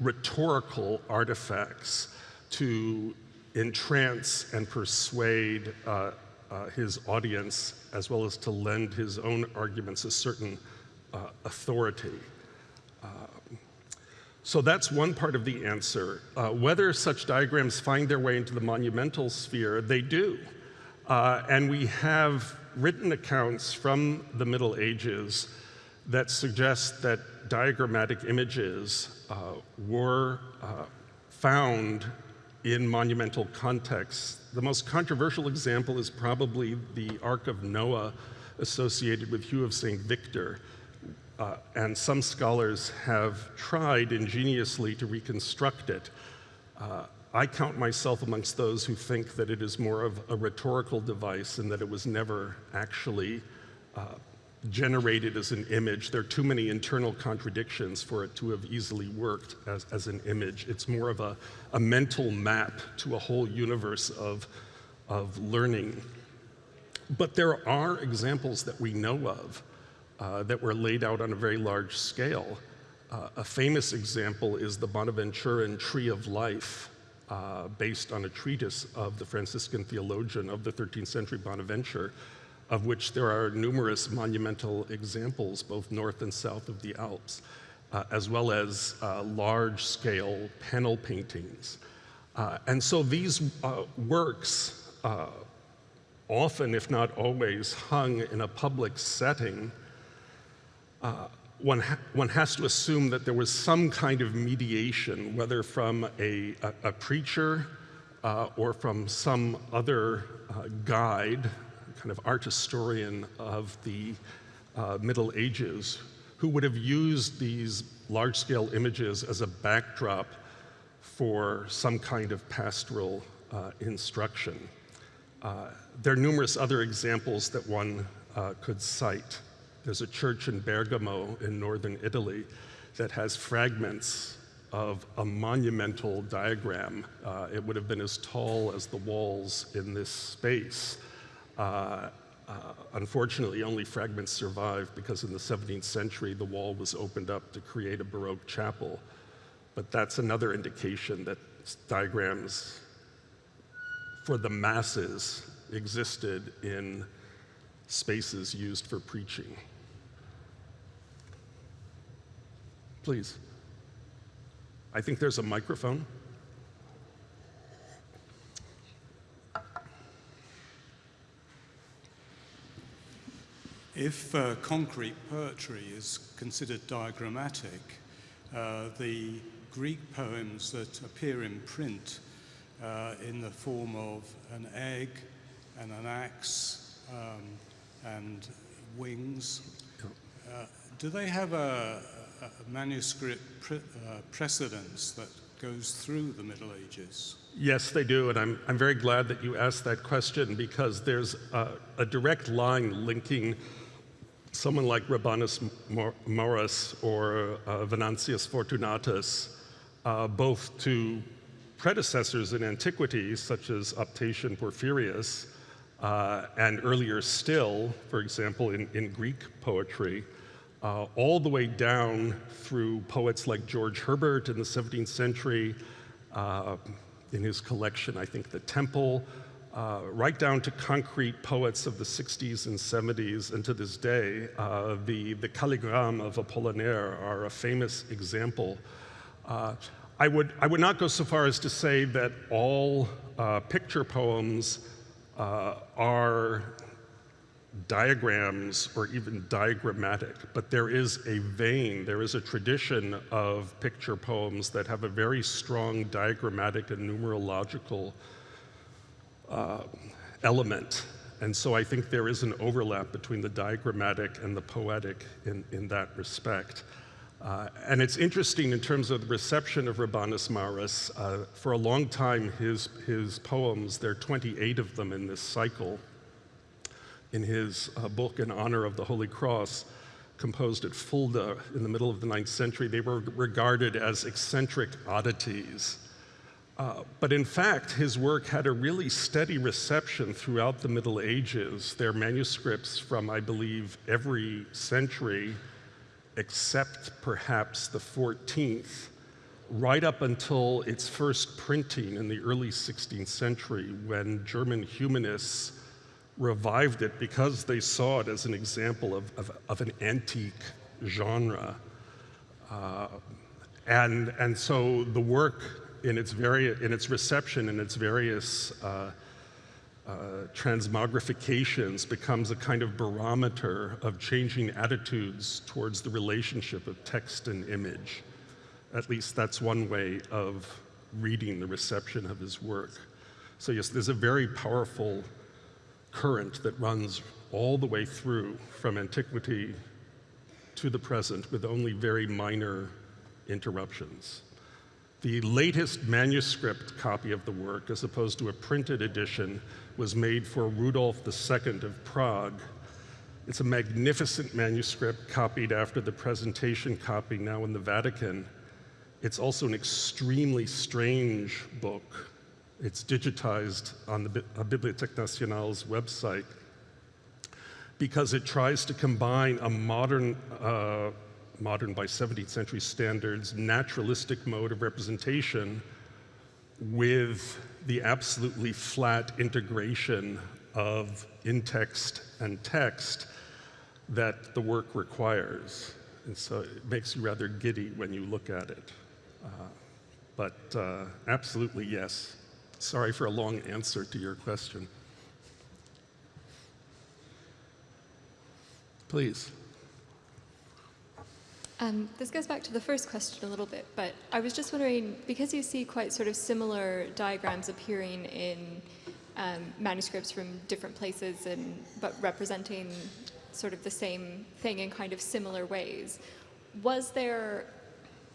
rhetorical artifacts to entrance and persuade uh, uh, his audience, as well as to lend his own arguments a certain uh, authority. So that's one part of the answer. Uh, whether such diagrams find their way into the monumental sphere, they do. Uh, and we have written accounts from the Middle Ages that suggest that diagrammatic images uh, were uh, found in monumental contexts. The most controversial example is probably the Ark of Noah associated with Hugh of St. Victor, uh, and some scholars have tried ingeniously to reconstruct it. Uh, I count myself amongst those who think that it is more of a rhetorical device and that it was never actually uh, generated as an image. There are too many internal contradictions for it to have easily worked as, as an image. It's more of a, a mental map to a whole universe of, of learning. But there are examples that we know of that were laid out on a very large scale. Uh, a famous example is the Bonaventuran Tree of Life, uh, based on a treatise of the Franciscan theologian of the 13th century Bonaventure, of which there are numerous monumental examples, both north and south of the Alps, uh, as well as uh, large-scale panel paintings. Uh, and so these works, often, if not always, hung in a public setting uh, one, ha one has to assume that there was some kind of mediation, whether from a, a, a preacher uh, or from some other uh, guide, kind of art historian of the uh, Middle Ages, who would have used these large-scale images as a backdrop for some kind of pastoral uh, instruction. There are numerous other examples that one could cite. There's a church in Bergamo in northern Italy that has fragments of a monumental diagram. Uh, it would have been as tall as the walls in this space. Uh, uh, unfortunately, only fragments survive because in the 17th century, the wall was opened up to create a Baroque chapel. But that's another indication that diagrams for the masses existed in spaces used for preaching. Please. I think there's a microphone. If uh, concrete poetry is considered diagrammatic, uh, the Greek poems that appear in print uh, in the form of an egg and an axe um, and wings, uh, do they have a, a manuscript pre uh, precedence that goes through the Middle Ages? Yes, they do, and I'm, I'm very glad that you asked that question because there's a, a direct line linking someone like Rabanus Maurus or uh, Venantius Fortunatus, uh, both to predecessors in antiquity, such as Optatian Porphyrius, uh, and earlier still, for example, in, in Greek poetry, uh, all the way down through poets like George Herbert in the 17th century, uh, in his collection, I think, The Temple, uh, right down to concrete poets of the 60s and 70s, and to this day, uh, the, the calligramme of Apollinaire are a famous example. Uh, I, would, I would not go so far as to say that all uh, picture poems are diagrams or even diagrammatic, but there is a vein, there is a tradition of picture poems that have a very strong diagrammatic and numerological uh, element. And so I think there is an overlap between the diagrammatic and the poetic in, in that respect. Uh, and it's interesting in terms of the reception of Rabanus Maurus. Uh, for a long time, his, his poems, there are 28 of them in this cycle, in his uh, book in honor of the Holy Cross, composed at Fulda in the middle of the ninth century, they were regarded as eccentric oddities. Uh, but in fact, his work had a really steady reception throughout the Middle Ages. There are manuscripts from, I believe, every century except perhaps the 14th, right up until its first printing in the early 16th century when German humanists revived it because they saw it as an example of, of, of an antique genre. Uh, and, and so the work in its, vari- in its reception in its various uh, uh, transmogrifications becomes a kind of barometer of changing attitudes towards the relationship of text and image. At least that's one way of reading the reception of his work. So, yes, there's a very powerful current that runs all the way through from antiquity to the present with only very minor interruptions. The latest manuscript copy of the work, as opposed to a printed edition, was made for Rudolf II of Prague. It's a magnificent manuscript copied after the presentation copy now in the Vatican. It's also an extremely strange book it's digitized on the Bibliothèque Nationale's website because it tries to combine a modern, uh, modern by 17th century standards, naturalistic mode of representation with the absolutely flat integration of in-text and text that the work requires. And so it makes you rather giddy when you look at it. Uh, but uh, absolutely, yes. Sorry for a long answer to your question. Please. Um, this goes back to the first question a little bit, but I was just wondering, because you see quite sort of similar diagrams appearing in um, manuscripts from different places, and but representing sort of the same thing in kind of similar ways, was there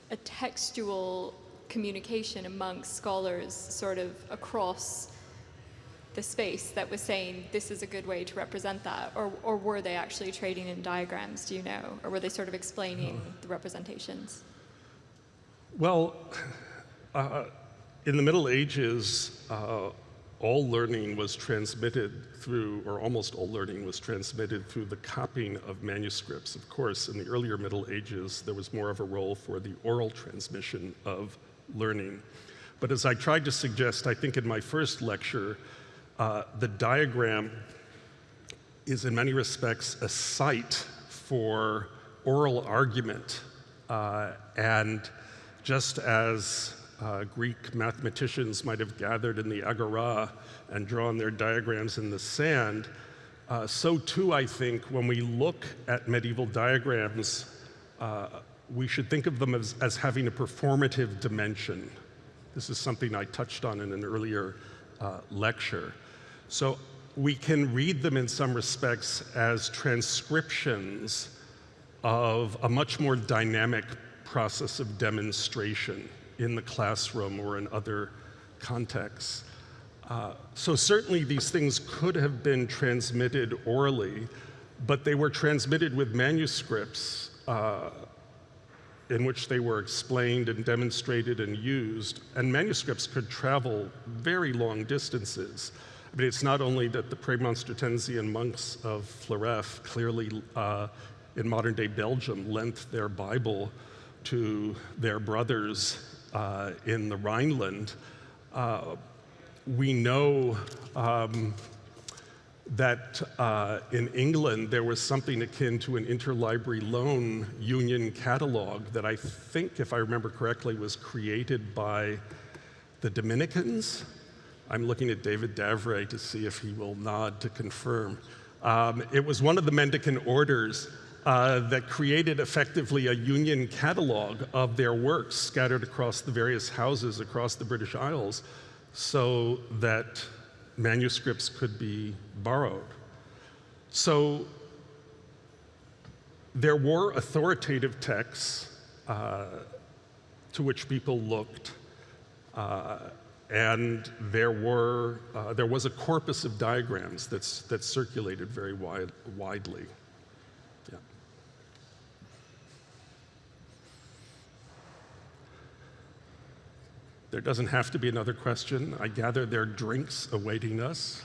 a textual communication amongst scholars sort of across the space that was saying this is a good way to represent that or, or were they actually trading in diagrams do you know? Or were they sort of explaining the representations? Well uh, in the middle ages uh, all learning was transmitted through or almost all learning was transmitted through the copying of manuscripts. Of course in the earlier middle ages there was more of a role for the oral transmission of learning. But as I tried to suggest, I think in my first lecture, uh, the diagram is in many respects a site for oral argument. Uh, and just as uh, Greek mathematicians might have gathered in the agora and drawn their diagrams in the sand, uh, so too I think when we look at medieval diagrams, uh, we should think of them as, as having a performative dimension. This is something I touched on in an earlier uh, lecture. So we can read them in some respects as transcriptions of a much more dynamic process of demonstration in the classroom or in other contexts. Uh, so certainly these things could have been transmitted orally, but they were transmitted with manuscripts uh, in which they were explained and demonstrated and used. And manuscripts could travel very long distances. I mean, it's not only that the Premonstratensian monks of Floreffe clearly uh, in modern day Belgium lent their Bible to their brothers uh, in the Rhineland. Uh, we know um, that uh, in England there was something akin to an interlibrary loan union catalog that I think, if I remember correctly, was created by the Dominicans. I'm looking at David d'Avray to see if he will nod to confirm. Um, it was one of the mendicant orders uh, that created effectively a union catalog of their works scattered across the various houses across the British Isles so that manuscripts could be borrowed. So there were authoritative texts uh, to which people looked, uh, and there, were, uh, there was a corpus of diagrams that's, that circulated very wide, widely. There doesn't have to be another question. I gather there are drinks awaiting us.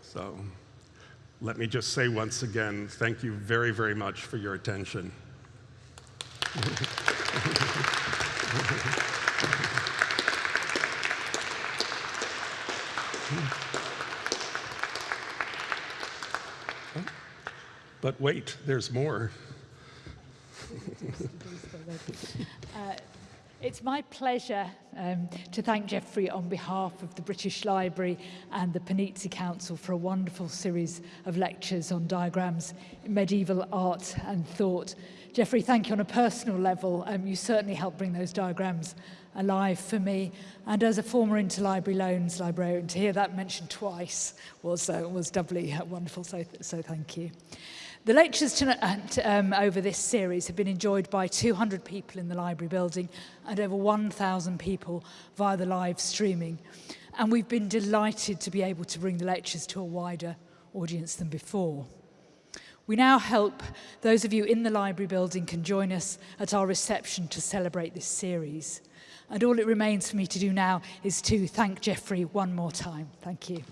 So let me just say once again, thank you very, very much for your attention. But wait, there's more. It's my pleasure um, to thank Geoffrey on behalf of the British Library and the Panizzi Council for a wonderful series of lectures on diagrams, medieval art and thought. Geoffrey, thank you on a personal level. Um, you certainly helped bring those diagrams alive for me. And as a former interlibrary loans librarian, to hear that mentioned twice was, uh, was doubly uh, wonderful, so, so thank you. The lectures tonight, um, over this series have been enjoyed by 200 people in the library building and over 1,000 people via the live streaming. And we've been delighted to be able to bring the lectures to a wider audience than before. We now hope those of you in the library building can join us at our reception to celebrate this series. And all it remains for me to do now is to thank Geoffrey one more time. Thank you.